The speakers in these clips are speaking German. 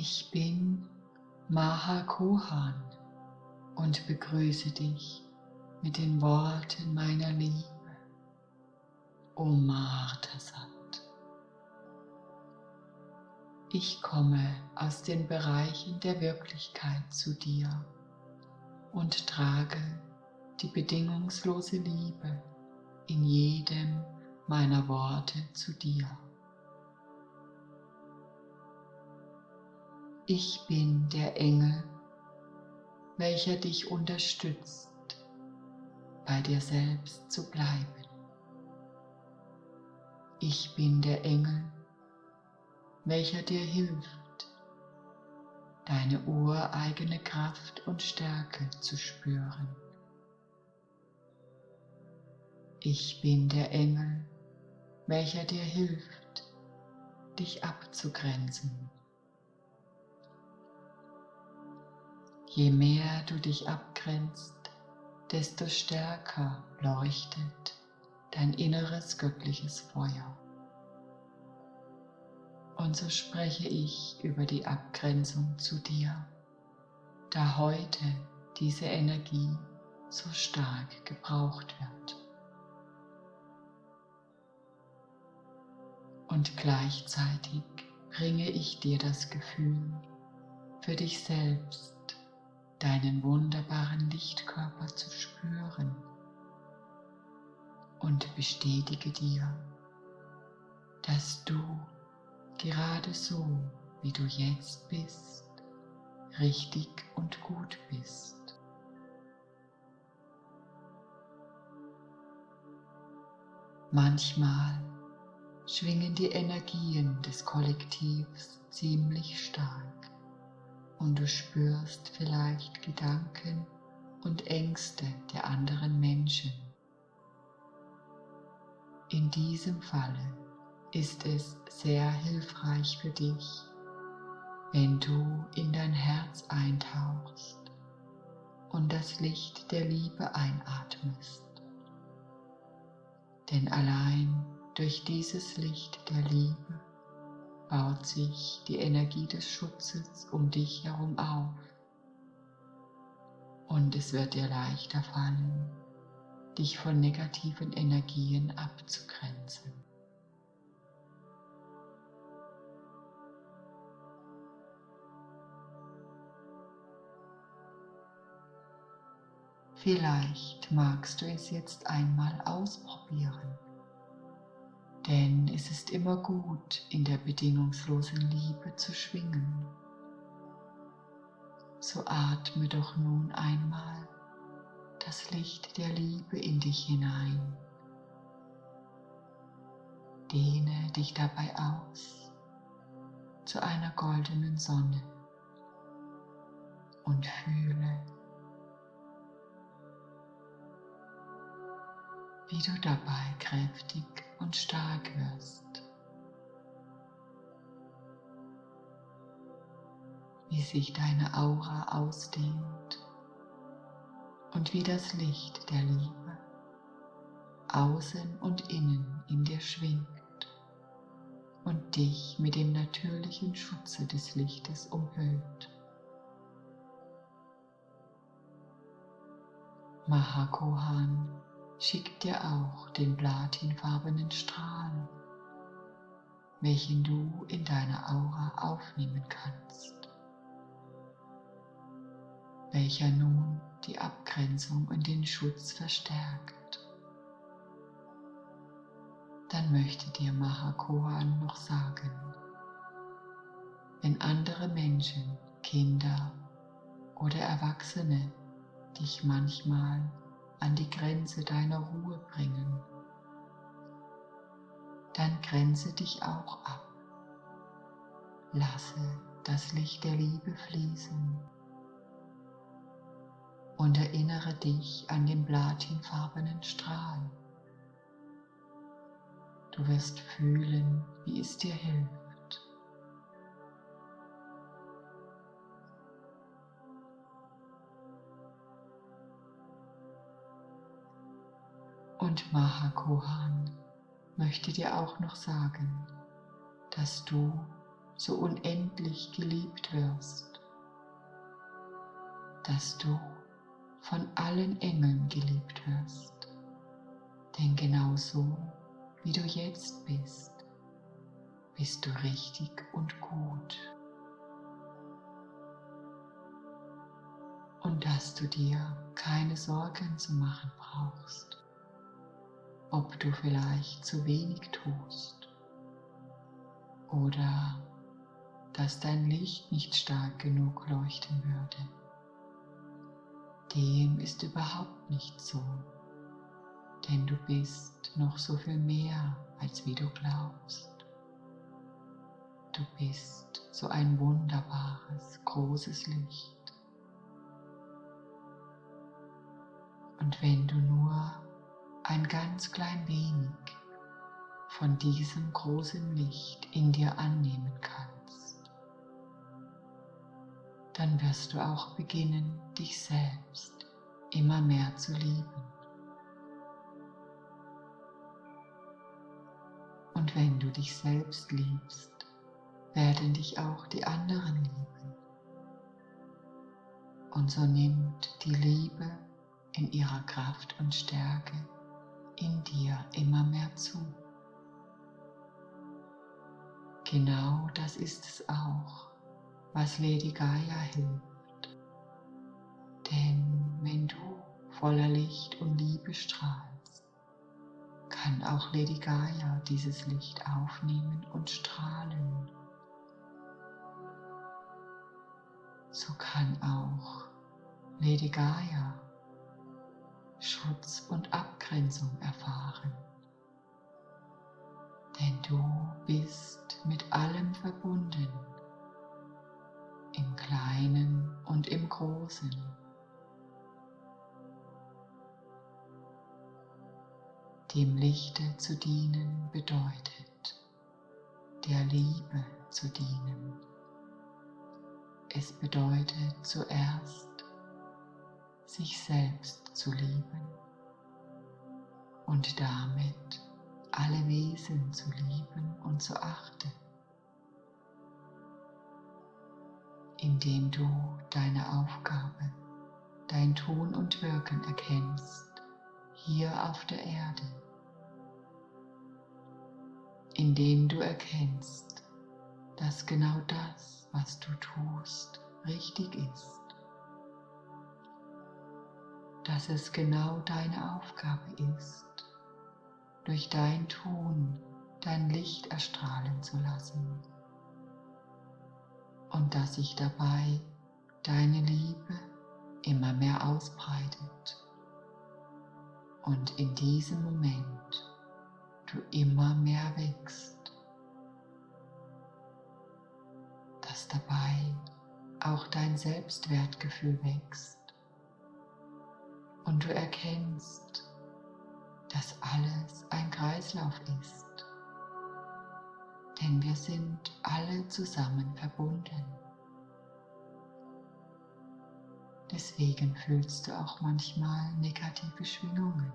Ich bin Maha Kohan und begrüße dich mit den Worten meiner Liebe. O Martasat. Ich komme aus den Bereichen der Wirklichkeit zu dir und trage die bedingungslose Liebe in jedem meiner Worte zu dir. Ich bin der Engel, welcher dich unterstützt, bei dir selbst zu bleiben. Ich bin der Engel, welcher dir hilft, deine ureigene Kraft und Stärke zu spüren. Ich bin der Engel, welcher dir hilft, dich abzugrenzen Je mehr du dich abgrenzt, desto stärker leuchtet dein inneres göttliches Feuer. Und so spreche ich über die Abgrenzung zu dir, da heute diese Energie so stark gebraucht wird. Und gleichzeitig bringe ich dir das Gefühl, für dich selbst deinen wunderbaren Lichtkörper zu spüren und bestätige dir, dass du gerade so, wie du jetzt bist, richtig und gut bist. Manchmal schwingen die Energien des Kollektivs ziemlich stark und du spürst vielleicht Gedanken und Ängste der anderen Menschen. In diesem Falle ist es sehr hilfreich für dich, wenn du in dein Herz eintauchst und das Licht der Liebe einatmest. Denn allein durch dieses Licht der Liebe baut sich die Energie des Schutzes um dich herum auf und es wird dir leichter fallen, dich von negativen Energien abzugrenzen. Vielleicht magst du es jetzt einmal ausprobieren. Denn es ist immer gut, in der bedingungslosen Liebe zu schwingen. So atme doch nun einmal das Licht der Liebe in dich hinein. Dehne dich dabei aus zu einer goldenen Sonne und fühle, wie du dabei kräftig und stark wirst. Wie sich deine Aura ausdehnt und wie das Licht der Liebe außen und innen in dir schwingt und dich mit dem natürlichen Schutze des Lichtes umhüllt. Mahakohan schickt dir auch den platinfarbenen Strahl, welchen du in deiner Aura aufnehmen kannst, welcher nun die Abgrenzung und den Schutz verstärkt. Dann möchte dir Mahakohan noch sagen, wenn andere Menschen, Kinder oder Erwachsene dich manchmal an die Grenze deiner Ruhe bringen, dann grenze dich auch ab. Lasse das Licht der Liebe fließen und erinnere dich an den platinfarbenen Strahl. Du wirst fühlen, wie es dir hilft. Und Mahakohan möchte dir auch noch sagen, dass du so unendlich geliebt wirst, dass du von allen Engeln geliebt wirst. Denn genau so, wie du jetzt bist, bist du richtig und gut. Und dass du dir keine Sorgen zu machen brauchst, ob du vielleicht zu wenig tust oder dass dein Licht nicht stark genug leuchten würde. Dem ist überhaupt nicht so, denn du bist noch so viel mehr, als wie du glaubst. Du bist so ein wunderbares, großes Licht. Und wenn du nur ein ganz klein wenig von diesem großen Licht in dir annehmen kannst, dann wirst du auch beginnen, dich selbst immer mehr zu lieben. Und wenn du dich selbst liebst, werden dich auch die anderen lieben. Und so nimmt die Liebe in ihrer Kraft und Stärke in dir immer mehr zu. Genau das ist es auch, was Lady Gaia hilft. Denn wenn du voller Licht und Liebe strahlst, kann auch Lady Gaia dieses Licht aufnehmen und strahlen. So kann auch Lady Gaia Schutz und Abgrenzung erfahren. Denn du bist mit allem verbunden, im Kleinen und im Großen. Dem Lichte zu dienen bedeutet, der Liebe zu dienen. Es bedeutet zuerst, sich selbst zu lieben und damit alle Wesen zu lieben und zu achten, indem du deine Aufgabe, dein Tun und Wirken erkennst hier auf der Erde, indem du erkennst, dass genau das, was du tust, richtig ist dass es genau deine Aufgabe ist, durch dein Tun dein Licht erstrahlen zu lassen. Und dass sich dabei deine Liebe immer mehr ausbreitet. Und in diesem Moment du immer mehr wächst, dass dabei auch dein Selbstwertgefühl wächst und du erkennst, dass alles ein Kreislauf ist, denn wir sind alle zusammen verbunden. Deswegen fühlst du auch manchmal negative Schwingungen.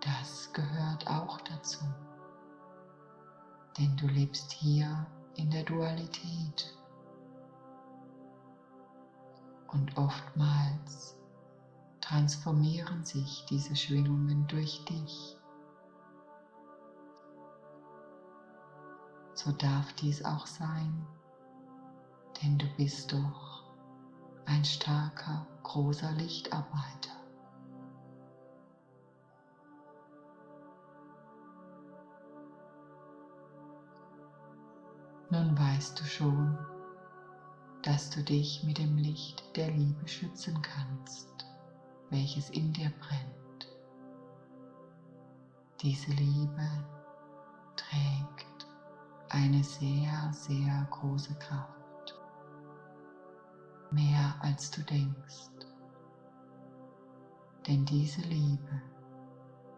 Das gehört auch dazu, denn du lebst hier in der Dualität und oftmals transformieren sich diese Schwingungen durch dich. So darf dies auch sein, denn du bist doch ein starker, großer Lichtarbeiter. Nun weißt du schon, dass du dich mit dem Licht der Liebe schützen kannst, welches in dir brennt. Diese Liebe trägt eine sehr, sehr große Kraft, mehr als du denkst. Denn diese Liebe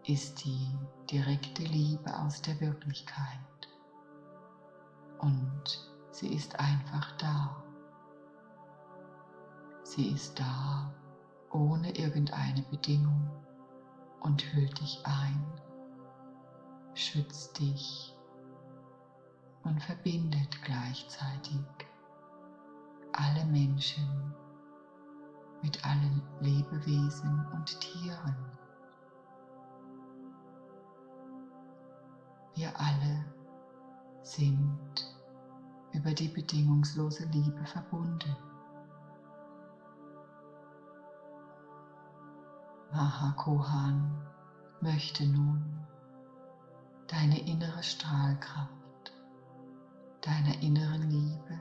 ist die direkte Liebe aus der Wirklichkeit und sie ist einfach da. Sie ist da ohne irgendeine Bedingung und hüllt dich ein, schützt dich und verbindet gleichzeitig alle Menschen mit allen Lebewesen und Tieren. Wir alle sind über die bedingungslose Liebe verbunden. Mahakohan möchte nun deine innere Strahlkraft, deiner inneren Liebe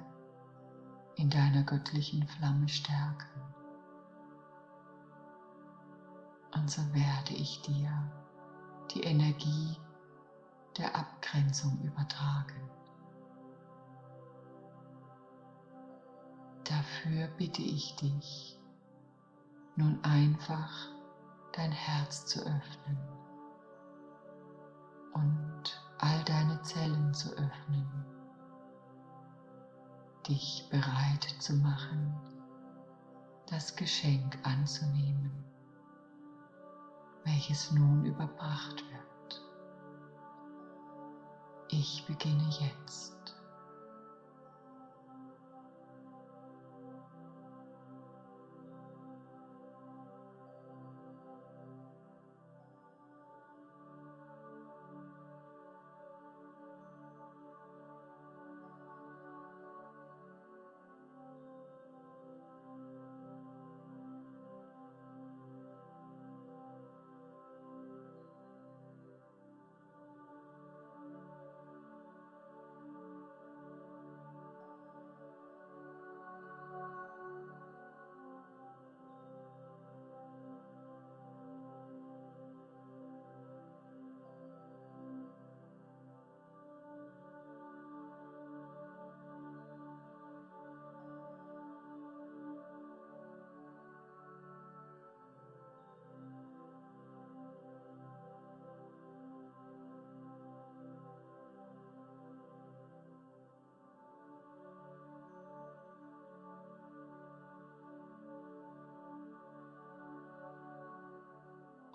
in deiner göttlichen Flamme stärken. Und so werde ich dir die Energie der Abgrenzung übertragen. Dafür bitte ich dich, nun einfach dein Herz zu öffnen und all deine Zellen zu öffnen, dich bereit zu machen, das Geschenk anzunehmen, welches nun überbracht wird. Ich beginne jetzt.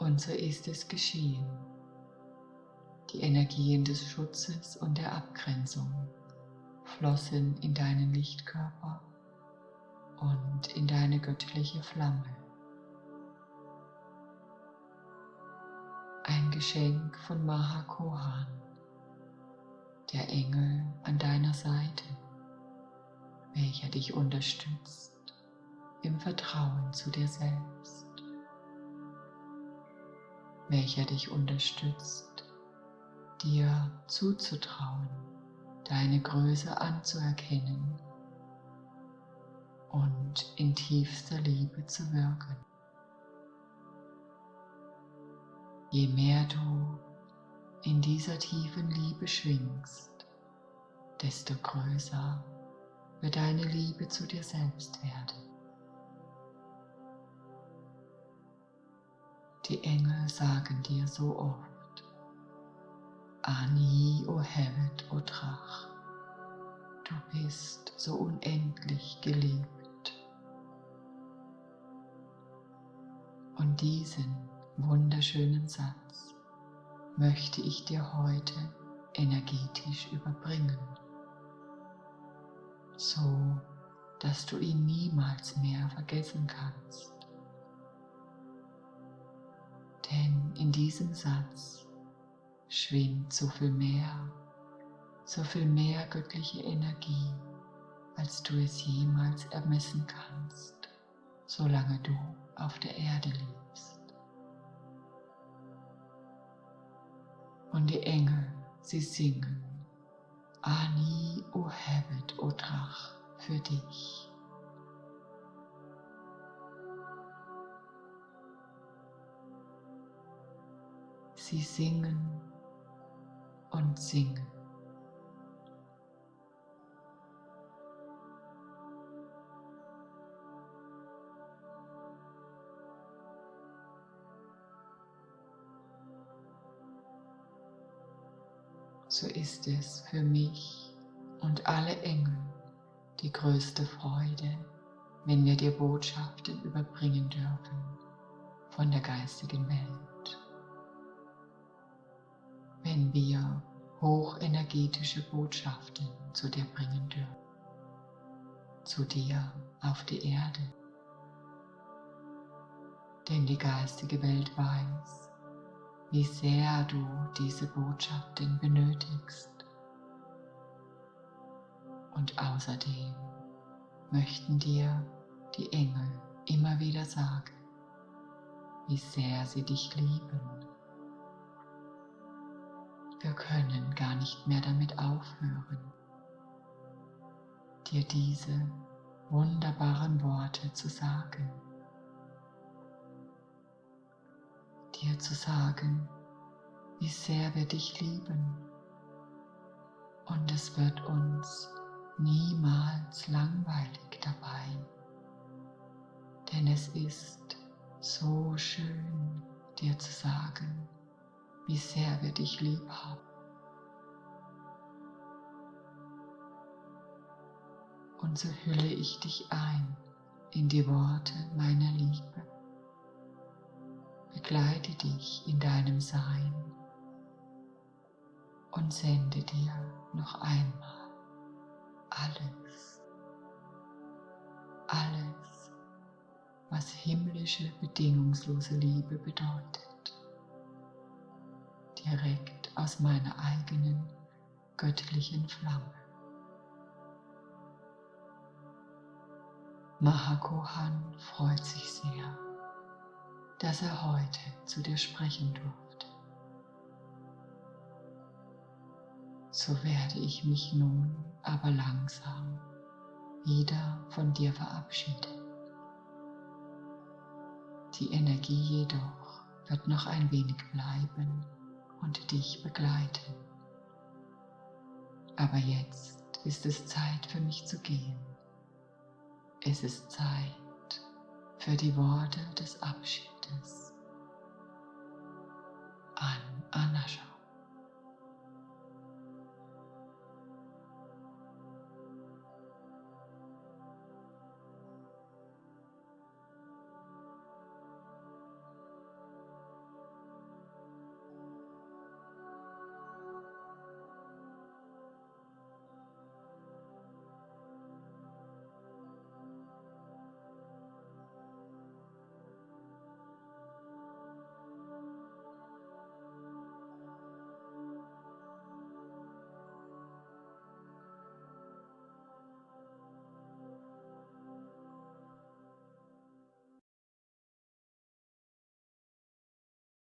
Und so ist es geschehen. Die Energien des Schutzes und der Abgrenzung flossen in deinen Lichtkörper und in deine göttliche Flamme. Ein Geschenk von Mahakohan, der Engel an deiner Seite, welcher dich unterstützt im Vertrauen zu dir selbst welcher dich unterstützt, dir zuzutrauen, deine Größe anzuerkennen und in tiefster Liebe zu wirken. Je mehr du in dieser tiefen Liebe schwingst, desto größer wird deine Liebe zu dir selbst werden. Die Engel sagen dir so oft, Ani, o Hevet, o Drach, du bist so unendlich geliebt. Und diesen wunderschönen Satz möchte ich dir heute energetisch überbringen, so dass du ihn niemals mehr vergessen kannst. Denn in diesem Satz schwingt so viel mehr, so viel mehr göttliche Energie, als du es jemals ermessen kannst, solange du auf der Erde lebst. Und die Engel, sie singen, Ani, o Hevet, o Drach, für dich. Sie singen und singen. so ist es für mich und alle Engel die größte Freude, wenn wir dir Botschaften überbringen dürfen von der geistigen Welt wenn wir hochenergetische Botschaften zu dir bringen dürfen. Zu dir auf die Erde. Denn die geistige Welt weiß, wie sehr du diese Botschaften benötigst. Und außerdem möchten dir die Engel immer wieder sagen, wie sehr sie dich lieben. Wir können gar nicht mehr damit aufhören, dir diese wunderbaren Worte zu sagen. Dir zu sagen, wie sehr wir dich lieben. Und es wird uns niemals langweilig dabei, denn es ist so schön, dir zu sagen, wie sehr wir dich lieb haben. Und so hülle ich dich ein in die Worte meiner Liebe. Begleite dich in deinem Sein und sende dir noch einmal alles, alles, was himmlische, bedingungslose Liebe bedeutet, direkt aus meiner eigenen göttlichen Flamme. Mahakohan freut sich sehr, dass er heute zu dir sprechen durfte. So werde ich mich nun aber langsam wieder von dir verabschieden. Die Energie jedoch wird noch ein wenig bleiben und dich begleiten. Aber jetzt ist es Zeit für mich zu gehen. Es ist Zeit für die Worte des Abschiedes an Anascha.